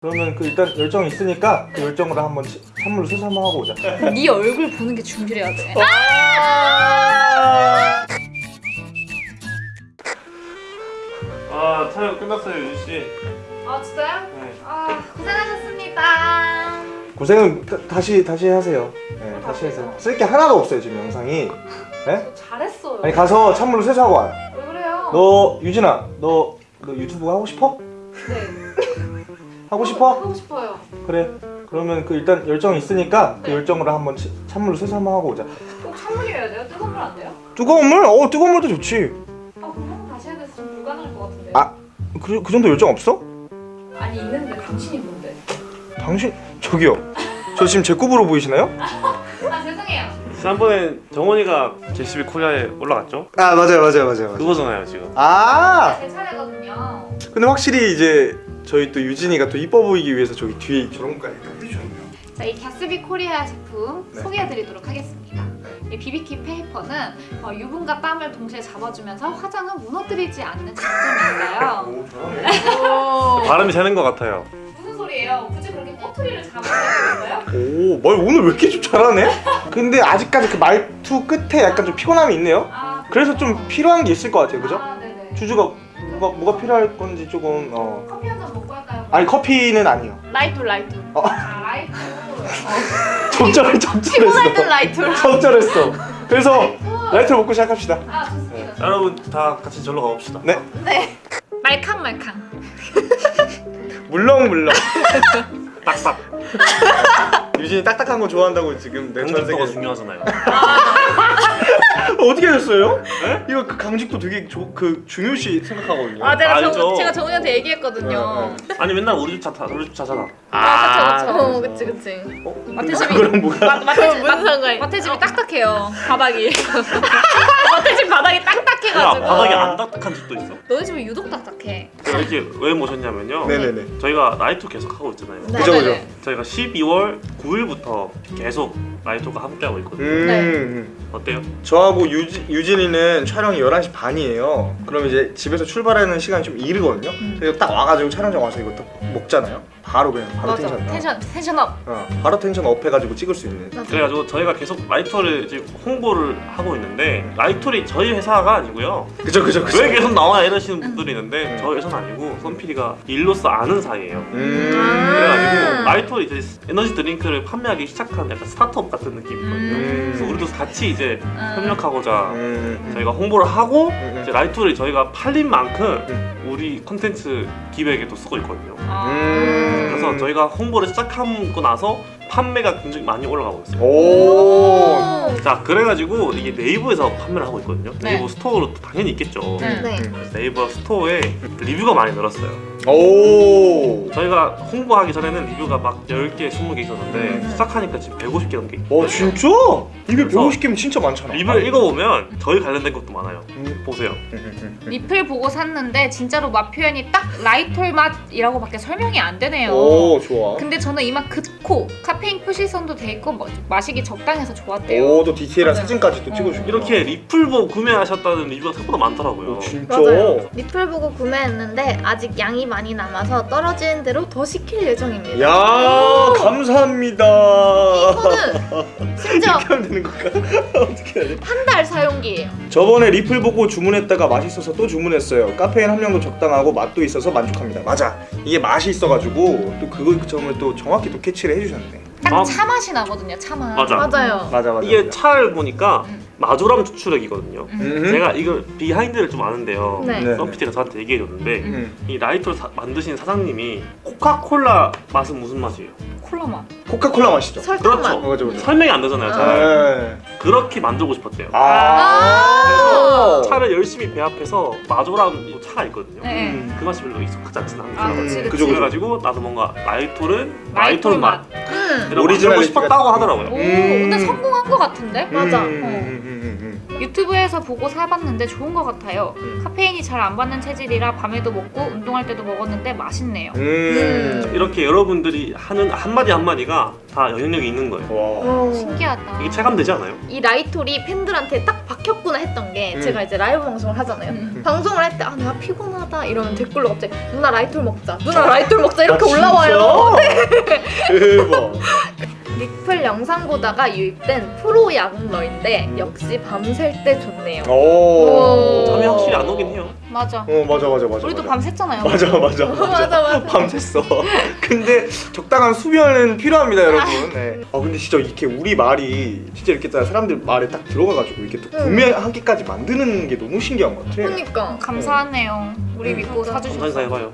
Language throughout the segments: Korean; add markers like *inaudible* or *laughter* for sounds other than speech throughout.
그러면 그 일단 열정 있으니까 그 열정으로 한번 치- 찬물로 세수 한번 하고 오자. 네 얼굴 보는 게 준비해야 돼. 아 촬영 끝났어요 유진 씨. 아 진짜요? 네. 아 고생하셨습니다. 고생은 다, 다시 다시 하세요. 네, 다시 하세요. 쓸 게 하나도 없어요 지금 영상이. 네? 잘했어요. 아니 가서 찬물로 세수하고 와요. 왜 그래요? 너 유진아, 너, 너 유튜브 하고 싶어? 네. *laughs* 하고 싶어? 하고 싶어요. 그래. 그러면 그 일단 열정 있으니까 그 네. 열정으로 한번 치- 찬물로 세수 한번 하고 오자. 꼭 찬물이어야 돼요? 뜨거운 물 안 돼요? 뜨거운 물? 어 뜨거운 물도 좋지. 아 그럼 한번 다시 해야 돼서 좀 불가능할 것 같은데. 아. 그, 그 정도 열정 없어? 아니 있는데 당신이 뭔데? 당신 저기요. 저 지금 제 급으로 보이시나요? *laughs* 아 죄송해요. 지난번에 정원이가 제시비 코리아에 올라갔죠? 아 맞아요 맞아요 맞아요. 그거잖아요 지금. 아 제 차례거든요. 근데 확실히 이제 저희 또 유진이가 또 이뻐 보이기 위해서 저기 뒤에 저런 것까지 다 해주셨네요. 저희 갸스비 코리아 제품 네. 소개해드리도록 하겠습니다. 이 비비키 페이퍼는 어, 유분과 땀을 동시에 잡아주면서 화장을 무너뜨리지 않는 장점이 있어요. *laughs* 오. 오. 발음이 새는 것 같아요. 무슨 소리예요? 굳이 그렇게 꼬투리를 잡아야 되겠어요? 오 말 오늘 왜 이렇게 좀 잘하네? 근데 아직까지 그 말투 끝에 약간 좀 피곤함이 있네요. 아, 그래서 좀 필요한 게 있을 것 같아요, 그죠? 아. 주주가 뭐가 뭐가 필요할 건지 조금 어. 아니 커피는 아니요. 라이톨 라이톨. 어. 아 라이톨. *laughs* 적절해 적절했어. 라이톨. 적절했어. 그래서 라이톨을 먹고 시작합시다. 아 좋습니다. 자, 여러분 다 같이 절로 가봅시다. 네. 네. 말캉 말캉. 물렁물렁. 딱딱. *laughs* *laughs* 유진이 딱딱한 거 좋아한다고 지금 내전 강직도가 세계 중요하잖아요. *laughs* 어떻게 됐어요? 네? 이거 그 강직도 되게 조, 그 중요시 생각하거든요. 아 내가 알죠. 정, 제가 정훈이한테 얘기했거든요. 아니 맨날 우리 집 차, 우리 집 차잖아. 아, 그쵸. 어, 그치 그치. 어? 마태집이 그거랑 뭐가? 마, 마태집, 무슨? 마태집이 딱딱해요. 바닥이. *laughs* 바닥이 야 딱딱해가지고. 바닥에 안 딱딱한 집도 있어. 너희 집은 유독 딱딱해. 이렇게 왜 모셨냐면요. 네네네. 저희가 나이토 계속 하고 있잖아요. 네. 그죠 그죠. 저희가 12월 9일부터 계속 나이토가 함께하고 있거든요. 음. 어때요? 저하고 유지, 유진이는 촬영이 11시 반이에요. 그럼 이제 집에서 출발하는 시간이 좀 이르거든요. 음. 그래서 딱 와가지고 촬영장 와서 이거 딱 먹잖아요. 바로 그냥 바로 맞아. tension. tension tension up. 어, 바로 tension up 해가지고 찍을 수 있는. 그래가지고 저희가 계속 라이톨을 지금 홍보를 하고 있는데 라이톨이 저희 회사가 아니고요. 그죠 그죠 그죠. 왜 계속 나와 이러시는 분들이 있는데 음. 저희 회사는 아니고 선PD가 일로서 아는 사이예요. 음. 그래가지고 라이톨이 이제 에너지 드링크를 판매하기 시작한 약간 스타트업 같은 느낌이거든요. 음. 그래서 우리도 같이 이제 음. 협력하고자 음. 저희가 홍보를 하고 음. 이제 라이톨이 저희가 팔린 만큼 음. 우리 콘텐츠 기획에도 쓰고 있거든요. 아. 음. 그래서 저희가 홍보를 시작하고 나서 판매가 굉장히 많이 올라가고 있어요. 오. 자 그래가지고 이게 네이버에서 판매를 하고 있거든요. 네. 네이버 스토어로 당연히 있겠죠. 네. 네. 네이버 스토어에 리뷰가 많이 늘었어요. 오. 저희가 홍보하기 전에는 리뷰가 막 10개, 20개 있었는데 음. 시작하니까 지금 150개 넘게 있고 와 진짜? 그래서 150개면 진짜 많잖아. 리뷰를 읽어보면 저희 관련된 것도 많아요. 음. 보세요. 리플 보고 샀는데 진짜로 맛 표현이 딱 라이톨 맛이라고 밖에 설명이 안 되네요. 오 좋아. 근데 저는 이 맛 그코 카페인 표시선도 돼 있고 뭐- 마시기 적당해서 좋았대요. 오 또 디테일한 맞아요. 사진까지 또 어. 찍어주고. 이렇게 리플보 구매하셨다는 리뷰가 생각보다 많더라고요. 오 진짜. 맞아요. 리플 보고 구매했는데 아직 양이 많이 남아서 떨어지는 대로 더 시킬 예정입니다. 야 감사합니다. 이거는 *laughs* 심지어 이렇게 하면 되는 건가? *laughs* 어떻게 해야 돼? 한 달 사용기예요. 저번에 리플 보고 주문했다가 맛있어서 또 주문했어요. 카페인 함량도 적당하고 맛도 있어서 만족합니다. 맞아. 이게 맛이 있어가지고 또 그거 점을 또 정확히 또 캐치를 해주셨네. 딱 아. 차 맛이 나거든요. 차 맛. 맞아. 맞아요. 맞아 맞아. 이게 맞아. 차를 보니까 음. 마조랑 추출액이거든요. 음. 음. 제가 이걸 behind를 좀 아는데요. 네. 네. 선PD가 저한테 얘기해줬는데 음. 이 라이톨을 사- 만드신 사장님이 코카콜라 맛은 무슨 맛이에요? 콜라 맛. 코카콜라 맛이죠. 설탕 그렇죠. 맛. 어, 맞아 맞아. 설명이 안 되잖아요. 아. 잘. 네. 그렇게 만들고 싶었대요. 아. 차를 열심히 배합해서 마조랑 또 차가 있거든요. 네. 음. 그 맛이 별로 익숙하지 않진 않고 아, 그치, 그치. 그래가지고 나도 뭔가 라이톨은 라이톨 맛 음. 이런 거 싶었다고 레시피가 오, 하더라고요. 음. 근데 성공한 것 같은데? 맞아. 음, 음, 음, 음, 음. 유튜브에서 보고 사봤는데 좋은 것 같아요. 음. 카페인이 잘 안 받는 체질이라 밤에도 먹고 운동할 때도 먹었는데 맛있네요. 음. 이렇게 여러분들이 하는 한마디 한마디가 다 영향력이 있는 거예요. 와. 오. 신기하다. 이게 체감되지 않아요? 이 라이톨이 팬들한테 딱 박혔구나 했던 게 음. 제가 이제 라이브 방송을 하잖아요. 음. 방송을 할 때 아 내가 피곤하다 이러면 댓글로 갑자기 누나 라이톨 먹자 누나 라이톨 먹자 이렇게 아? 올라와요. *laughs* 대박. 리플 영상 보다가 유입된 프로 야근러인데 역시 밤샐 때 좋네요. 오. 잠이 확실히 안 오긴 해요. 맞아. 어 맞아 맞아 맞아. 우리도 맞아. 밤샜잖아요. 맞아 맞아 맞아 *laughs* 맞아. 밤샜어. *laughs* 근데 적당한 수면은 필요합니다, 여러분. 네. 아 근데 진짜 이렇게 우리 말이 진짜 이렇게 딱 사람들 말에 딱 들어가가지고 이렇게 또 응. 구매하기까지 만드는 게 너무 신기한 것 같아. 그러니까 감사하네요. 우리 음. 믿고 사주셔서. 해봐요.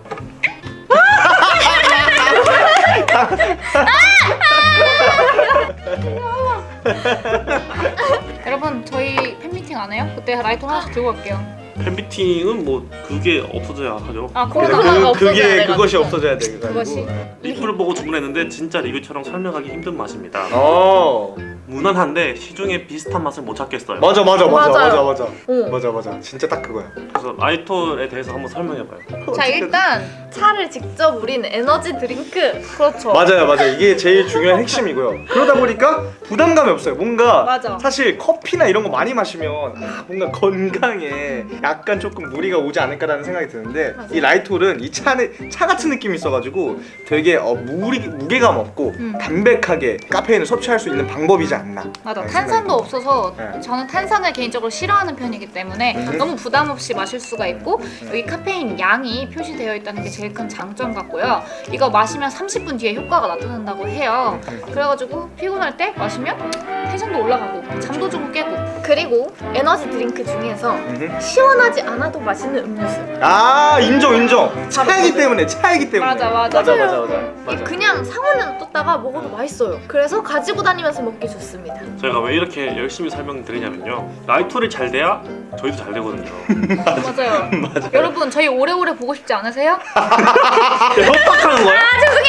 *laughs* 여러분 저희 팬미팅 안 해요? 그때 라이터 하나씩 들고 갈게요. 팬미팅은 뭐 그게 없어져야 하죠. 아 코로나가 그, 없어져야 그게 돼가지고. 그것이 없어져야 돼. 그것이? 네. 리플을 보고 주문했는데 진짜 리뷰처럼 설명하기 힘든 맛입니다. 어 무난한데 시중에 비슷한 맛을 못 찾겠어요. 맞아 맞아 맞아 맞아. 맞아 오. 맞아 맞아 진짜 딱 그거야. 그래서 라이톨에 대해서 한번 설명해봐요. 자 일단 차를 직접 우린 에너지 드링크 그렇죠. 맞아요 맞아요 이게 제일 중요한 핵심이고요. 그러다 보니까 부담감이 없어요. 뭔가 맞아. 사실 커피나 이런 거 많이 마시면 아, 뭔가 건강에 약간 조금 무리가 오지 않을까라는 생각이 드는데 맞아. 이 라이톨은 이 차는 차 같은 느낌이 있어가지고 되게 어, 무리 무게감 없고 음. 담백하게 카페인을 섭취할 수 있는 방법이지 않나. 맞아. 네, 탄산도 없어서 네. 저는 탄산을 개인적으로 싫어하는 편이기 때문에 음. 너무 부담 없이 마실 수가 있고 여기 카페인 양이 표시되어 있다는 게 제일 큰 장점 같고요. 이거 마시면 30분 뒤에 효과가 나타난다고 해요. 음. 그래가지고 피곤할 때 마시면 텐션도 올라가고 잠도 좀 깨고 그리고 에너지 드링크 중에서 음흠. 시원하지 않아도 맛있는 음료수 아 인정 인정 차이기. 때문에 차이기 때문에 맞아, 맞아. 맞아 맞아 맞아요. 맞아 그냥 상온에 놔뒀다가 먹어도 맛있어요 그래서 가지고 다니면서 먹기 좋습니다 저희가 왜 이렇게 열심히 설명드리냐면요. 라이톨이 잘 돼야 저희도 잘 되거든요. *laughs* *laughs* 맞아요. 여러분 저희 오래오래 보고 싶지 않으세요? *laughs* 협박하는 거야?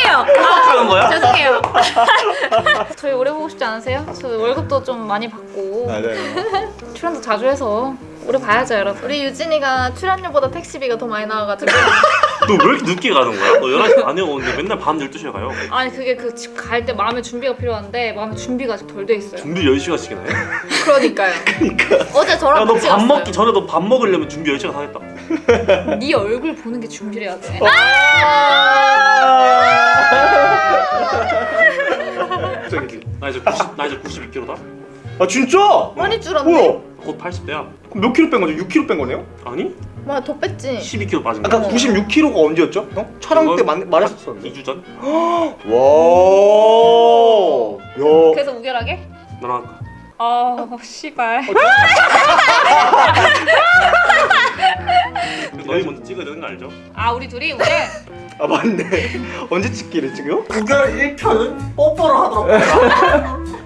죄송해요. 협박하는 거야? 죄송해요. *laughs* 저희 오래 보고 싶지 않으세요? 저 월급도 좀 많이 받고 맞아요 *laughs* 출연도 자주 해서 오래 봐야죠 여러분. 우리 유진이가 출연료보다 택시비가 더 많이 나와가지고 너 왜 이렇게 늦게 가는 거야? 너 11시 반에 오는데 맨날 밤 12시에 가요. 아니 그게 그 집 갈 때 마음의 준비가 필요한데 마음의 준비가 아직 덜 돼 있어요. 준비 10시간씩이나 해? 그러니까요 *laughs* 어제 저랑 야, 너 같이 밥 갔어요 먹기 전에 너 밥 먹으려면 준비 10시간 하겠다. 네 얼굴 보는 게 준비해야 돼. 나 이제 90, 나 이제 92kg다. 아 진짜? 많이 줄었네 뭐야? 곧 80대야. 그럼 몇 킬로 뺀 거죠? 6킬로 뺀 거네요? 아니? 뭐야 더 뺐지 12kg 빠진 아까 거야. 96킬로가 언제였죠? 형? 촬영 때 말, 말했었었는데 2주 전? *gasps* 와 야. 그래서 우결하게? 너랑 할까? 아 씨발. *laughs* 너희 먼저 찍어야 되는 거 알죠? 아 우리 둘이 우리 아 맞네 *laughs* 언제 찍기를 지금? 구별 1편은 뽀뽀를 하더라고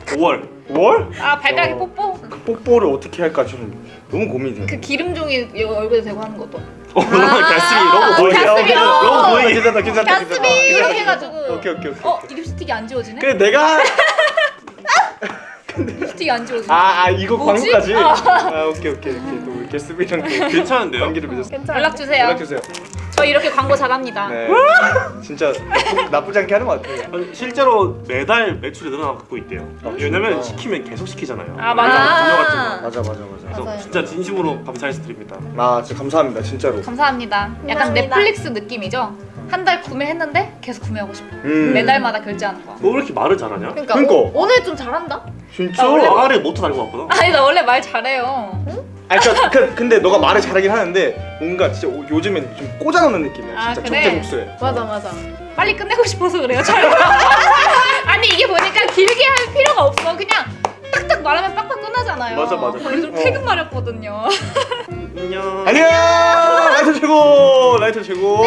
5월 5월? 아 발가락에 어. 뽀뽀. 그 뽀뽀를 어떻게 할까 좀 너무 고민이 돼그 기름 종이 이거 얼굴에 대고 하는 것도. 어, 너랑 가스비 너무 보이게 어. 너무 보이게 괜찮다 괜찮다 가스비 이렇게 해가지고. 오케이 오케이 오케이 어 립스틱이 안 지워지네? 그래 내가 *laughs* 립스틱이 안 지워지네. 아, 아 이거 뭐지? 광고까지? 어. 아 오케이 오케이 오케이 또 게스비랑 또 괜찮은데요? 관계를 맺었어 괜찮아 연락 주세요. 연락 주세요 저 이렇게 광고 잘합니다. 네 진짜 나쁘, 나쁘 지 않게 하는 것 같아요 아니, 실제로 매달 매출이 늘어나고 있대요 아, 왜냐면 진짜? 시키면 계속 시키잖아요 아, 맞아. 거 맞아 맞아 맞아 그래서 맞아요. 진짜 진심으로 감사해서 드립니다 아 진짜 감사합니다 진짜로 감사합니다. 약간 감사합니다. 넷플릭스 느낌이죠? 한달 구매했는데 계속 구매하고 싶어. 음. 매달마다 결제하는 거. 너왜 이렇게 말을 잘하냐? 그러니까, 그러니까. 오, 오늘 좀 잘한다 진짜? 아, 원래 아가리 모터 달고 왔구나 아니 나 원래 말 잘해요. 아니 그러니까 그, 근데 너가 말을 잘하긴 하는데 뭔가 진짜 오- 요즘엔 좀 꽂아놓는 느낌이야 아, 진짜 그래? 적재적소에 맞아 맞아 빨리 끝내고 싶어서 그래요. 잘. *laughs* 아니 이게 보니까 길게 할 필요가 없어. 그냥 딱딱 말하면 빡빡 끝나잖아요. 맞아, 맞아. 저 요즘 어. 퇴근 마렵거든요. 안녕 안녕 라이트 최고 라이트 최고